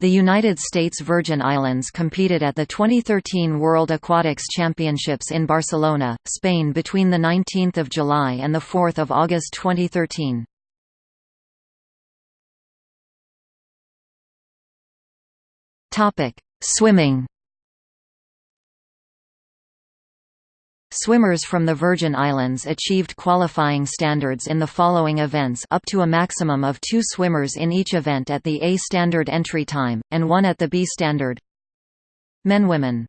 The United States Virgin Islands competed at the 2013 World Aquatics Championships in Barcelona, Spain between 19 July and 4 August 2013. Swimming Swimmers from the Virgin Islands achieved qualifying standards in the following events up to a maximum of two swimmers in each event at the A standard entry time, and one at the B standard. Men Women